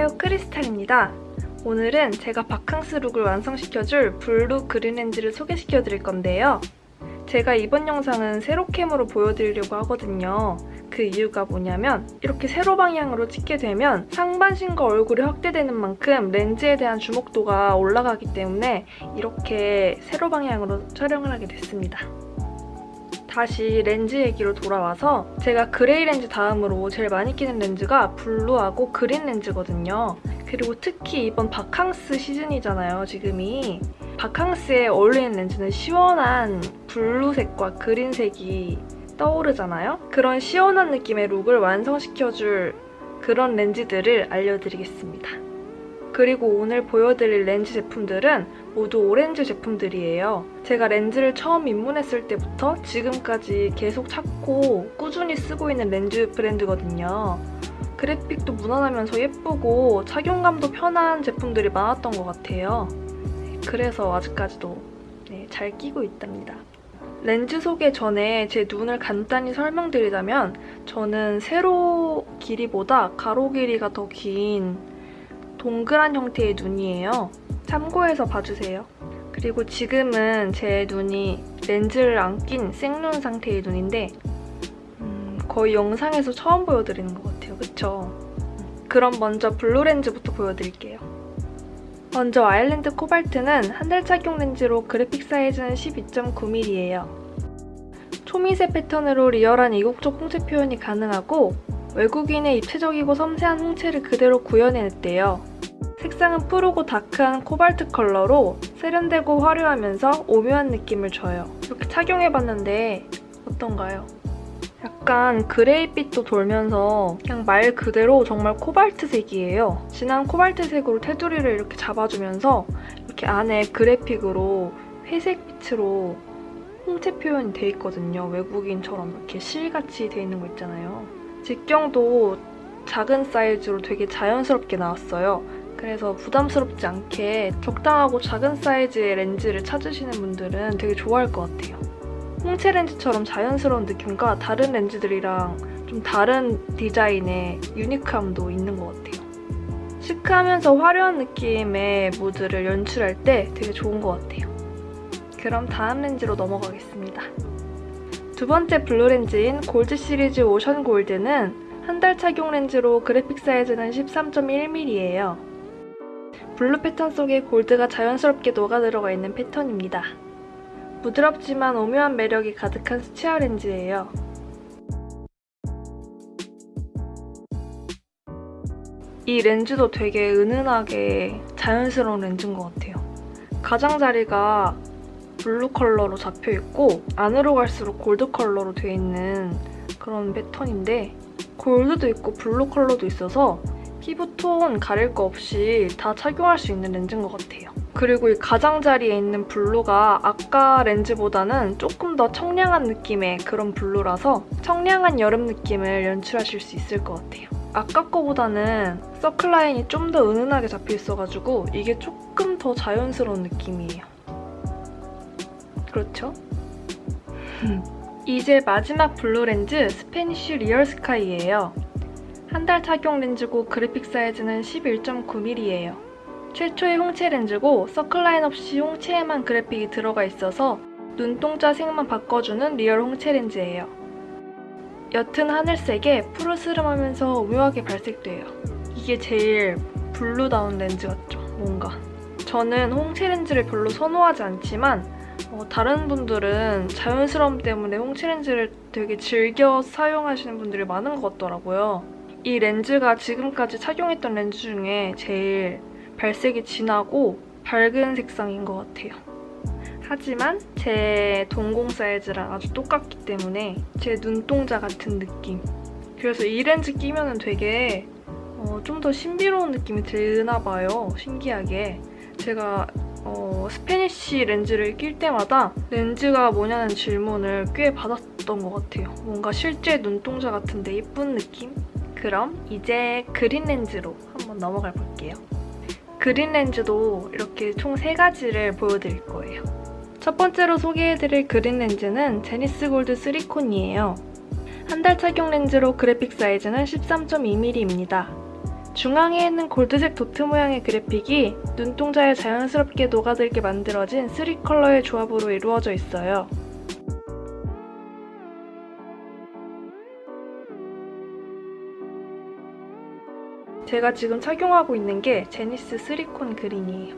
안녕하세요 크리스탈입니다. 오늘은 제가 바캉스 룩을 완성시켜줄 블루 그린 렌즈를 소개시켜 드릴 건데요. 제가 이번 영상은 세로캠으로 보여드리려고 하거든요. 그 이유가 뭐냐면 이렇게 세로 방향으로 찍게 되면 상반신과 얼굴이 확대되는 만큼 렌즈에 대한 주목도가 올라가기 때문에 이렇게 세로 방향으로 촬영을 하게 됐습니다 다시 렌즈 얘기로 돌아와서 제가 그레이 렌즈 다음으로 제일 많이 끼는 렌즈가 블루하고 그린 렌즈거든요. 그리고 특히 이번 바캉스 시즌이잖아요, 지금이. 바캉스에 어울리는 렌즈는 시원한 블루색과 그린색이 떠오르잖아요? 그런 시원한 느낌의 룩을 완성시켜줄 그런 렌즈들을 알려드리겠습니다. 그리고 오늘 보여드릴 렌즈 제품들은 모두 오렌즈 제품들이에요. 제가 렌즈를 처음 입문했을 때부터 지금까지 계속 찾고 꾸준히 쓰고 있는 렌즈 브랜드거든요. 그래픽도 무난하면서 예쁘고 착용감도 편한 제품들이 많았던 것 같아요. 그래서 아직까지도 네, 잘 끼고 있답니다. 렌즈 소개 전에 제 눈을 간단히 설명드리자면 저는 세로 길이보다 가로 길이가 더긴 동그란 형태의 눈이에요. 참고해서 봐주세요. 그리고 지금은 제 눈이 렌즈를 안 낀 생눈 상태의 눈인데 음, 거의 영상에서 처음 보여드리는 것 같아요. 그쵸? 그럼 먼저 블루 렌즈부터 보여드릴게요. 먼저 아일랜드 코발트는 한 달 착용 렌즈로 그래픽 사이즈는 12.9mm예요. 초미세 패턴으로 리얼한 이국적 홍채 표현이 가능하고 외국인의 입체적이고 섬세한 홍채를 그대로 구현해냈대요. 색상은 푸르고 dark한 코발트 컬러로 세련되고 화려하면서 오묘한 느낌을 줘요. 이렇게 착용해봤는데 어떤가요? 약간 그레이빛도 돌면서 그냥 말 그대로 정말 코발트색이에요. 진한 코발트색으로 테두리를 이렇게 잡아주면서 이렇게 안에 그래픽으로 회색빛으로 홍채 표현이 돼 있거든요. 외국인처럼 이렇게 실같이 돼 있는 거 있잖아요. 직경도 작은 사이즈로 되게 자연스럽게 나왔어요. 그래서 부담스럽지 않게 적당하고 작은 사이즈의 렌즈를 찾으시는 분들은 되게 좋아할 것 같아요. 홍채 렌즈처럼 자연스러운 느낌과 다른 렌즈들이랑 좀 다른 디자인의 유니크함도 있는 것 같아요. 시크하면서 화려한 느낌의 무드를 연출할 때 되게 좋은 것 같아요. 그럼 다음 렌즈로 넘어가겠습니다. 두 번째 블루 렌즈인 골드 시리즈 오션 골드는 한 달 착용 렌즈로 그래픽 사이즈는 13.1mm예요. 블루 패턴 속에 골드가 자연스럽게 녹아들어가 있는 패턴입니다. 부드럽지만 오묘한 매력이 가득한 스치아 렌즈예요. 이 렌즈도 되게 은은하게 자연스러운 렌즈인 것 같아요. 가장자리가 블루 컬러로 잡혀있고 안으로 갈수록 골드 컬러로 되어 있는 그런 패턴인데 골드도 있고 블루 컬러도 있어서 피부톤 가릴 거 없이 다 착용할 수 있는 렌즈인 것 같아요. 그리고 이 가장자리에 있는 블루가 아까 렌즈보다는 조금 더 청량한 느낌의 그런 블루라서 청량한 여름 느낌을 연출하실 수 있을 것 같아요. 아까 거보다는 circle line이 좀 더 은은하게 잡혀 있어가지고 이게 조금 더 자연스러운 느낌이에요. 그렇죠? 이제 마지막 blue 렌즈 Spanish Real Sky예요. 한 달 착용 렌즈고 그래픽 사이즈는 11.9mm예요. 최초의 홍채 렌즈고 circle line 없이 홍채에만 그래픽이 들어가 있어서 눈동자 색만 바꿔주는 real 홍채 렌즈예요. 옅은 하늘색에 푸르스름하면서 오묘하게 발색돼요. 이게 제일 blue다운 렌즈 같죠, 뭔가. 저는 홍채 렌즈를 별로 선호하지 않지만 어, 다른 분들은 자연스러움 때문에 홍채 렌즈를 되게 즐겨 사용하시는 분들이 많은 것 같더라고요. 이 렌즈가 지금까지 착용했던 렌즈 중에 제일 발색이 진하고 밝은 색상인 것 같아요. 하지만 제 동공 사이즈랑 아주 똑같기 때문에 제 눈동자 같은 느낌. 그래서 이 렌즈 끼면 되게 어, 좀 더 신비로운 느낌이 드나 봐요. 신기하게. 제가 어, Spanish 렌즈를 낄 때마다 렌즈가 뭐냐는 질문을 꽤 받았던 것 같아요. 뭔가 실제 눈동자 같은데 예쁜 느낌? 그럼 이제 green 렌즈로 한번 넘어가 볼게요. green 렌즈도 이렇게 총 3가지를 보여드릴 거예요. 첫 번째로 소개해드릴 green 렌즈는 제니스 골드 3콘이에요. 한 달 착용 렌즈로 그래픽 사이즈는 13.2mm입니다. 중앙에 있는 골드색 도트 모양의 그래픽이 눈동자에 자연스럽게 녹아들게 만들어진 3컬러의 조합으로 이루어져 있어요. 제가 지금 착용하고 있는 게 제니스 3콘 그린이에요.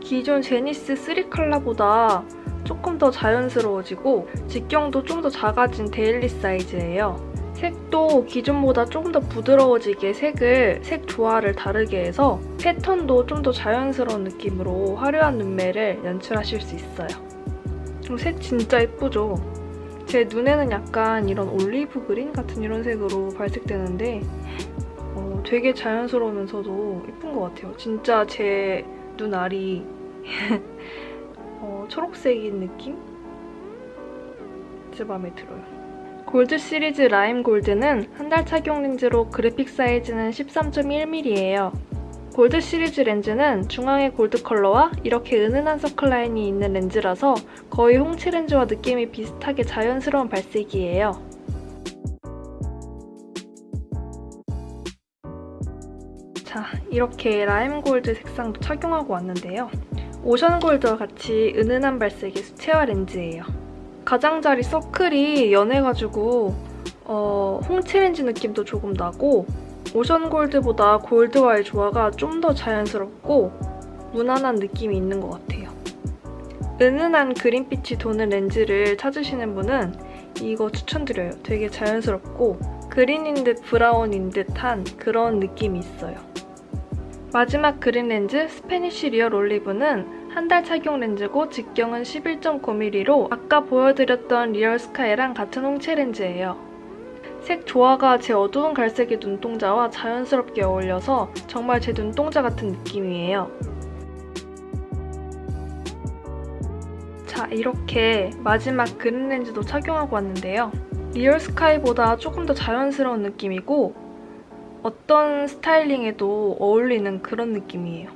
기존 제니스 3 컬러보다 조금 더 자연스러워지고 직경도 좀 더 작아진 daily 사이즈예요. 색도 기존보다 조금 더 부드러워지게 색을 색 조화를 다르게 해서 패턴도 좀 더 자연스러운 느낌으로 화려한 눈매를 연출하실 수 있어요. 그리고 색 진짜 예쁘죠? 제 눈에는 약간 이런 olive green 같은 이런 색으로 발색되는데 어, 되게 자연스러우면서도 예쁜 것 같아요. 진짜 제 눈알이 어, 초록색인 느낌? 진짜 마음에 들어요. 골드 시리즈 라임 골드는 한 달 착용 렌즈로 그래픽 사이즈는 13.1mm예요. 골드 시리즈 렌즈는 중앙에 골드 컬러와 이렇게 은은한 서클라인이 있는 렌즈라서 거의 홍채 렌즈와 느낌이 비슷하게 자연스러운 발색이에요. 자, 이렇게 라임 골드 색상도 착용하고 왔는데요. 오션 골드와 같이 은은한 발색의 수채화 렌즈예요. 가장자리 서클이 연해가지고 어, 홍채 렌즈 느낌도 조금 나고 오션 골드보다 골드와의 조화가 좀 더 자연스럽고 무난한 느낌이 있는 것 같아요. 은은한 그린빛이 도는 렌즈를 찾으시는 분은 이거 추천드려요. 되게 자연스럽고 green인 듯 brown인 듯한 그런 느낌이 있어요. 마지막 green 렌즈 Spanish Real Olive는 한 달 착용 렌즈고 직경은 11.9mm로 아까 보여드렸던 Real Sky랑 같은 홍채 렌즈예요. 색 조화가 제 어두운 갈색의 눈동자와 자연스럽게 어울려서 정말 제 눈동자 같은 느낌이에요. 자, 이렇게 마지막 green 렌즈도 착용하고 왔는데요. Real Sky보다 조금 더 자연스러운 느낌이고 어떤 styling에도 어울리는 그런 느낌이에요.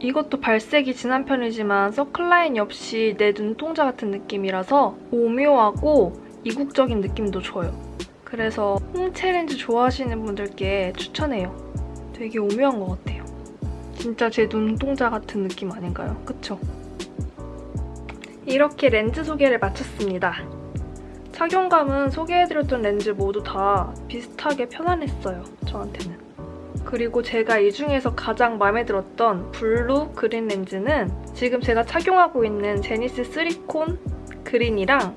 이것도 발색이 진한 편이지만 circle line 없이 내 눈동자 같은 느낌이라서 오묘하고 이국적인 느낌도 줘요. 그래서 홍채 렌즈 좋아하시는 분들께 추천해요. 되게 오묘한 것 같아요. 진짜 제 눈동자 같은 느낌 아닌가요? 그쵸? 이렇게 렌즈 소개를 마쳤습니다. 착용감은 소개해드렸던 렌즈 모두 다 비슷하게 편안했어요, 저한테는. 그리고 제가 이 중에서 가장 마음에 들었던 blue green 렌즈는 지금 제가 착용하고 있는 제니스 3con Green이랑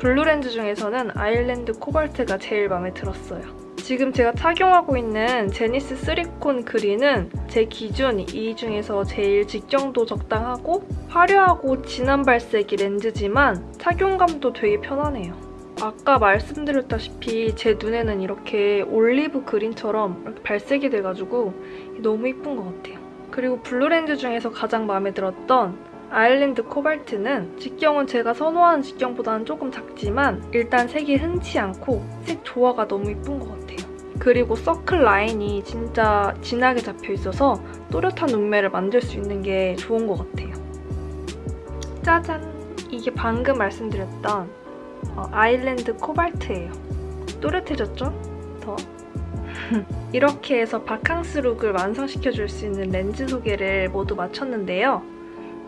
blue 렌즈 중에서는 Island Cobalt가 제일 마음에 들었어요. 지금 제가 착용하고 있는 제니스 3con Green은 제 기준 이 중에서 제일 직경도 적당하고 화려하고 진한 발색이 렌즈지만 착용감도 되게 편안해요. 아까 말씀드렸다시피 제 눈에는 이렇게 olive green처럼 이렇게 발색이 돼가지고 너무 이쁜 것 같아요. 그리고 blue 렌즈 중에서 가장 마음에 들었던 Island Cobalt는 직경은 제가 선호하는 직경보다는 조금 작지만 일단 색이 흔치 않고 색 조화가 너무 이쁜 것 같아요. 그리고 circle line이 진짜 진하게 잡혀 있어서 또렷한 눈매를 만들 수 있는 게 좋은 것 같아요. 짜잔! 이게 방금 말씀드렸던 어, Island Cobalt예요. 또렷해졌죠? 더. 이렇게 해서 바캉스 look을 완성시켜줄 수 있는 렌즈 소개를 모두 마쳤는데요.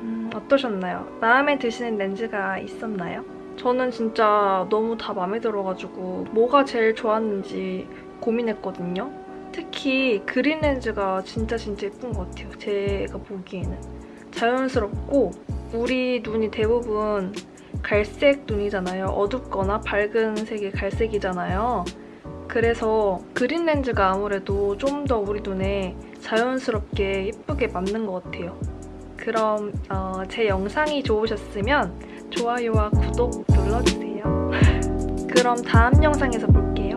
음, 어떠셨나요? 마음에 드시는 렌즈가 있었나요? 저는 진짜 너무 다 마음에 들어가지고 뭐가 제일 좋았는지 고민했거든요. 특히 green 렌즈가 진짜 진짜 예쁜 것 같아요. 제가 보기에는. 자연스럽고 우리 눈이 대부분 갈색 눈이잖아요. 어둡거나 밝은 색의 갈색이잖아요. 그래서 그린 렌즈가 아무래도 좀 더 우리 눈에 자연스럽게 예쁘게 맞는 것 같아요. 그럼 어, 제 영상이 좋으셨으면 좋아요와 구독 눌러주세요. 그럼 다음 영상에서 볼게요.